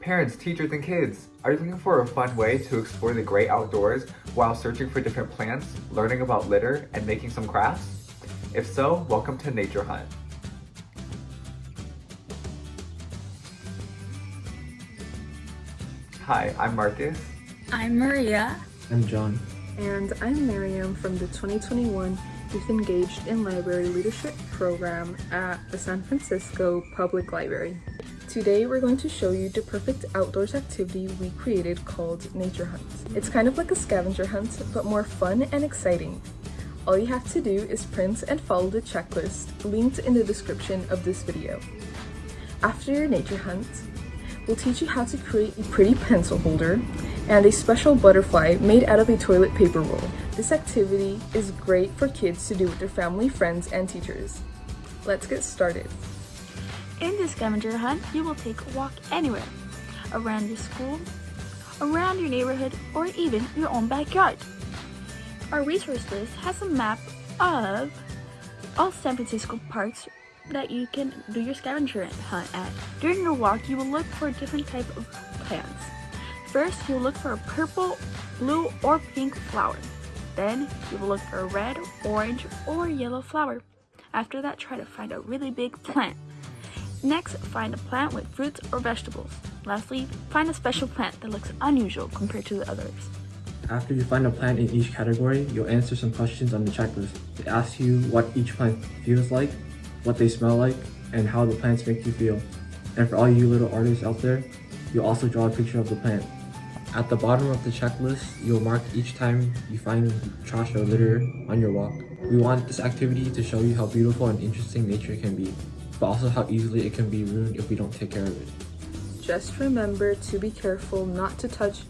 Parents, teachers, and kids, are you looking for a fun way to explore the great outdoors while searching for different plants, learning about litter, and making some crafts? If so, welcome to Nature Hunt. Hi, I'm Marcus. I'm Maria. I'm John. And I'm Miriam from the 2021 Youth Engaged in Library Leadership Program at the San Francisco Public Library. Today we're going to show you the perfect outdoors activity we created called Nature Hunt. It's kind of like a scavenger hunt, but more fun and exciting. All you have to do is print and follow the checklist linked in the description of this video. After your nature hunt, we'll teach you how to create a pretty pencil holder and a special butterfly made out of a toilet paper roll. This activity is great for kids to do with their family, friends, and teachers. Let's get started. In this scavenger hunt, you will take a walk anywhere, around your school, around your neighborhood, or even your own backyard. Our resource list has a map of all San Francisco parks that you can do your scavenger hunt at. During your walk, you will look for different type of plants. First, you will look for a purple, blue, or pink flower. Then, you will look for a red, orange, or yellow flower. After that, try to find a really big plant. Next, find a plant with fruits or vegetables. Lastly, find a special plant that looks unusual compared to the others. After you find a plant in each category, you'll answer some questions on the checklist. It asks you what each plant feels like, what they smell like, and how the plants make you feel. And for all you little artists out there, you'll also draw a picture of the plant. At the bottom of the checklist, you'll mark each time you find trash or litter on your walk. We want this activity to show you how beautiful and interesting nature can be but also how easily it can be ruined if we don't take care of it. Just remember to be careful not to touch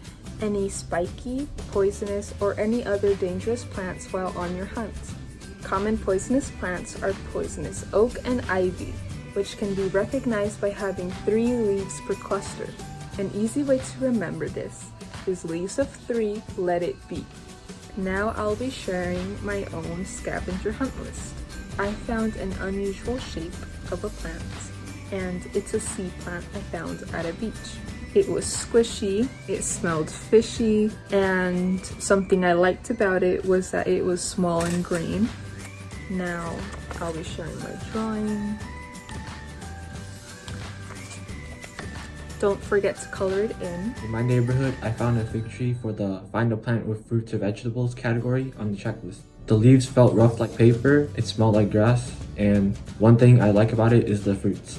any spiky, poisonous, or any other dangerous plants while on your hunt. Common poisonous plants are poisonous oak and ivy, which can be recognized by having three leaves per cluster. An easy way to remember this is leaves of three, let it be. Now I'll be sharing my own scavenger hunt list. I found an unusual shape of a plant and it's a sea plant I found at a beach. It was squishy, it smelled fishy, and something I liked about it was that it was small and green. Now I'll be sharing my drawing. Don't forget to color it in. In my neighborhood, I found a fig tree for the find a plant with fruits or vegetables category on the checklist. The leaves felt rough like paper, it smelled like grass, and one thing I like about it is the fruits.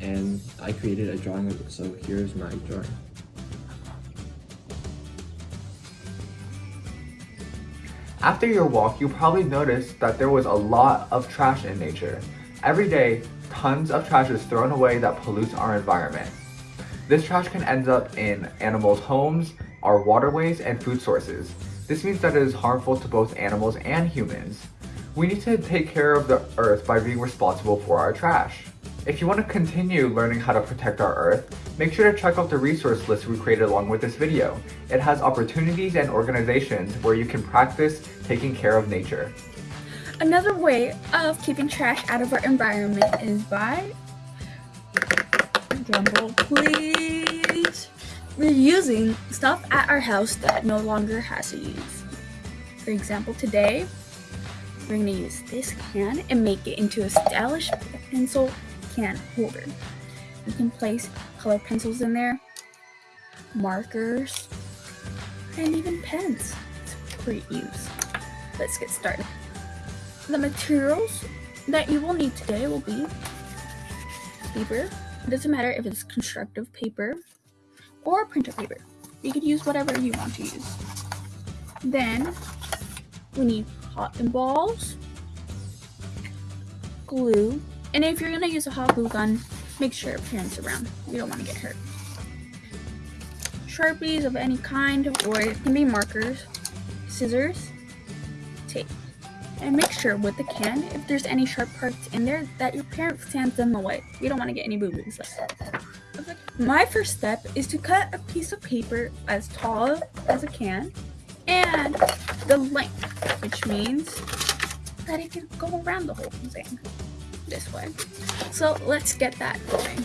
And I created a drawing of it, so here's my drawing. After your walk, you probably noticed that there was a lot of trash in nature. Every day, tons of trash is thrown away that pollutes our environment. This trash can end up in animals' homes, our waterways, and food sources. This means that it is harmful to both animals and humans. We need to take care of the earth by being responsible for our trash. If you want to continue learning how to protect our earth, make sure to check out the resource list we created along with this video. It has opportunities and organizations where you can practice taking care of nature. Another way of keeping trash out of our environment is by, drumroll please, we're using stuff at our house that no longer has a use. For example, today, we're going to use this can and make it into a stylish pencil can holder. You can place color pencils in there, markers, and even pens. It's great use. Let's get started. The materials that you will need today will be paper. It doesn't matter if it's constructive paper or printer paper. You could use whatever you want to use. Then we need cotton balls, glue, and if you're gonna use a hot glue gun, make sure your parents are around. You don't want to get hurt. Sharpies of any kind, or it can be markers, scissors, tape. And make sure with the can, if there's any sharp parts in there, that your parent stands them away. You don't want to get any boo-boos. My first step is to cut a piece of paper as tall as a can and the length, which means that it can go around the whole thing this way. So let's get that going.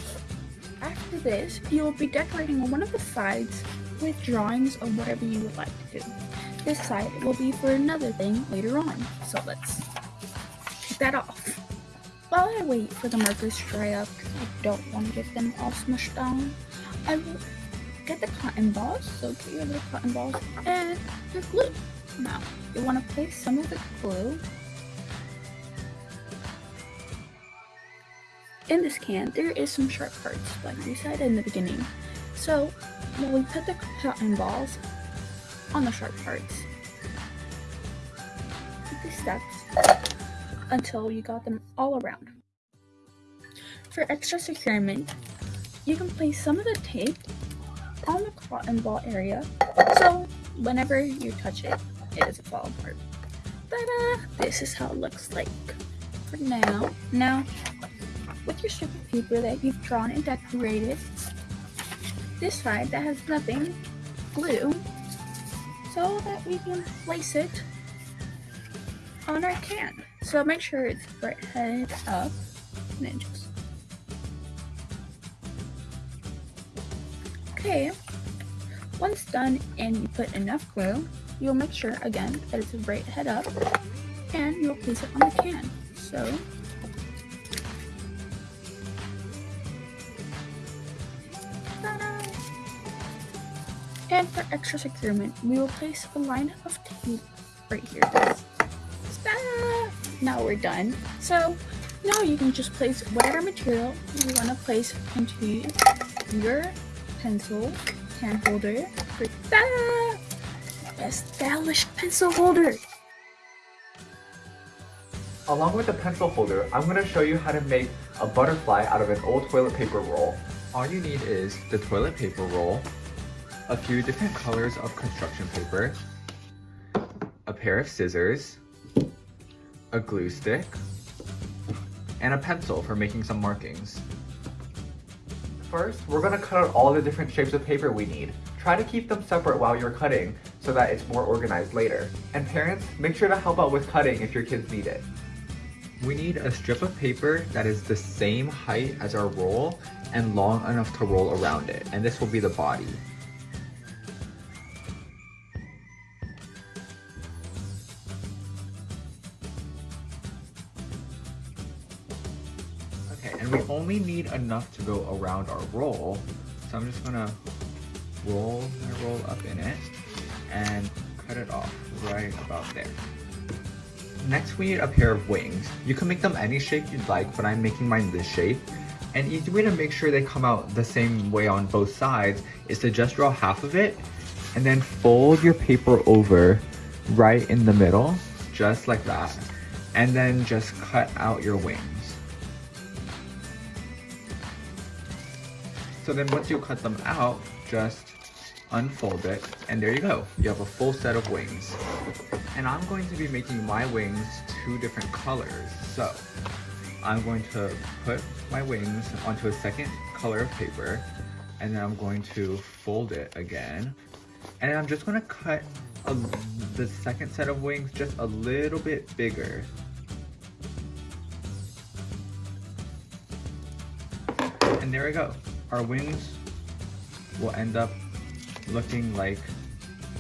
After this, you will be decorating one of the sides with drawings of whatever you would like to do. This side will be for another thing later on, so let's take that off. While I wait for the markers to dry up, I don't want to get them all smushed down, I will get the cotton balls, so get your little cotton balls, and your glue. Now, you want to place some of the glue in this can. There is some sharp parts, like we said in the beginning. So, when we put the cotton balls on the sharp parts, take these steps until you got them all around. For extra securement, you can place some of the tape on the cotton ball area, so whenever you touch it, it doesn't fall apart. Ta-da! Uh, this is how it looks like for now. Now, with your strip of paper that you've drawn and decorated, this side that has nothing, glue, so that we can place it on our can. So make sure it's right head up and then just Okay, once done and you put enough glue, you'll make sure again that it's right head up and you'll place it on the can. So And for extra securement, we will place a line of tape right here. Now we're done. So now you can just place whatever material you want to place into your pencil can holder. Ta-da! Stylish pencil holder. Along with the pencil holder, I'm going to show you how to make a butterfly out of an old toilet paper roll. All you need is the toilet paper roll, a few different colors of construction paper, a pair of scissors, a glue stick, and a pencil for making some markings. First, we're gonna cut out all the different shapes of paper we need. Try to keep them separate while you're cutting so that it's more organized later. And parents, make sure to help out with cutting if your kids need it. We need a strip of paper that is the same height as our roll and long enough to roll around it. And this will be the body. Okay, and we only need enough to go around our roll. So I'm just gonna roll my roll up in it and cut it off right about there. Next we need a pair of wings. You can make them any shape you'd like, but I'm making mine this shape. An easy way to make sure they come out the same way on both sides is to just draw half of it and then fold your paper over right in the middle, just like that. And then just cut out your wings. So then once you cut them out, just unfold it, and there you go. You have a full set of wings. And I'm going to be making my wings two different colors. So I'm going to put my wings onto a second color of paper, and then I'm going to fold it again. And I'm just gonna cut a, the second set of wings just a little bit bigger. And there we go. Our wings will end up looking like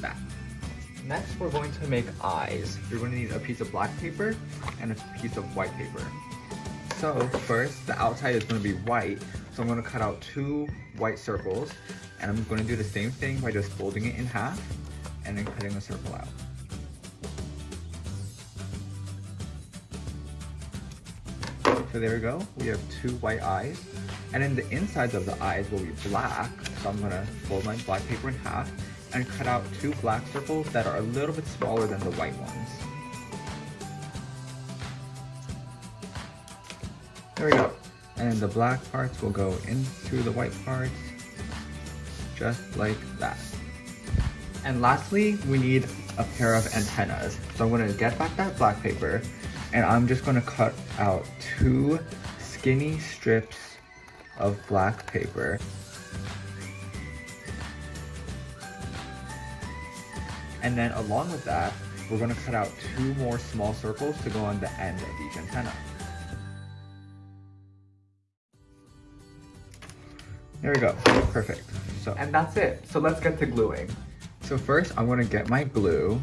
that. Next, we're going to make eyes. You're going to need a piece of black paper and a piece of white paper. So first, the outside is going to be white. So I'm going to cut out two white circles and I'm going to do the same thing by just folding it in half and then cutting a circle out. So there we go, we have two white eyes. And then the insides of the eyes will be black. So I'm gonna fold my black paper in half and cut out two black circles that are a little bit smaller than the white ones. There we go. And the black parts will go into the white parts, just like that. And lastly, we need a pair of antennas. So I'm gonna get back that black paper and I'm just gonna cut out two skinny strips of black paper. And then along with that, we're gonna cut out two more small circles to go on the end of each antenna. There we go. Perfect. So, And that's it. So let's get to gluing. so first I'm gonna get my glue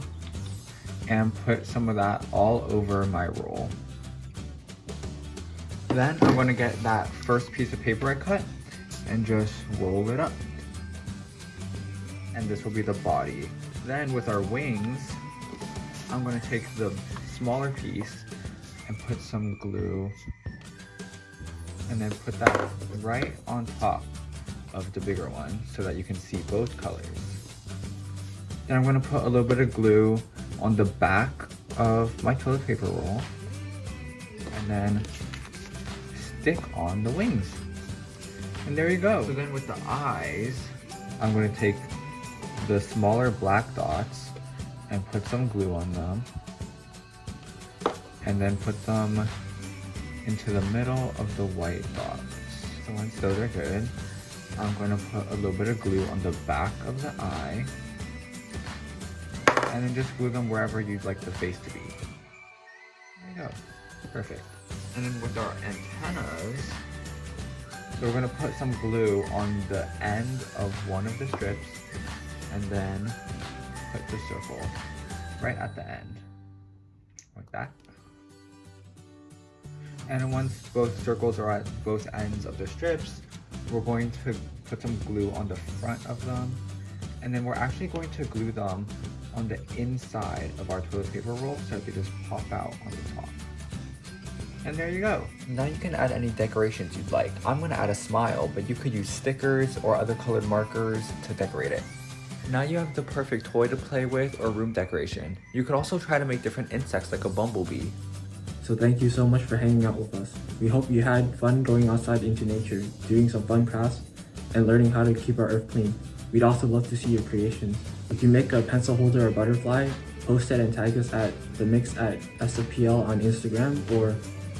and put some of that all over my roll. Then I'm gonna get that first piece of paper I cut and just roll it up. And this will be the body. Then with our wings, I'm gonna take the smaller piece and put some glue and then put that right on top of the bigger one so that you can see both colors. Then I'm gonna put a little bit of glue on the back of my toilet paper roll and then stick on the wings. And there you go. So then with the eyes, I'm gonna take the smaller black dots and put some glue on them and then put them into the middle of the white dots. So once those are good, I'm going to put a little bit of glue on the back of the eye and then just glue them wherever you'd like the face to be. There you go. Perfect. And then with our antennas, so we're going to put some glue on the end of one of the strips and then put the circle right at the end, like that. And once both circles are at both ends of the strips, we're going to put some glue on the front of them. And then we're actually going to glue them on the inside of our toilet paper roll so they just pop out on the top. And there you go. Now you can add any decorations you'd like. I'm gonna add a smile, but you could use stickers or other colored markers to decorate it. Now you have the perfect toy to play with or room decoration. You could also try to make different insects like a bumblebee. So thank you so much for hanging out with us. We hope you had fun going outside into nature, doing some fun crafts, and learning how to keep our earth clean. We'd also love to see your creations. If you make a pencil holder or butterfly, post it and tag us at the mix at SFPL on Instagram or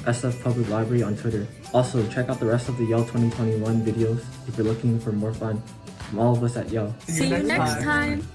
SF Public Library on Twitter. Also, check out the rest of the YELL 2021 videos if you're looking for more fun. From all of us at YELL. See you next time.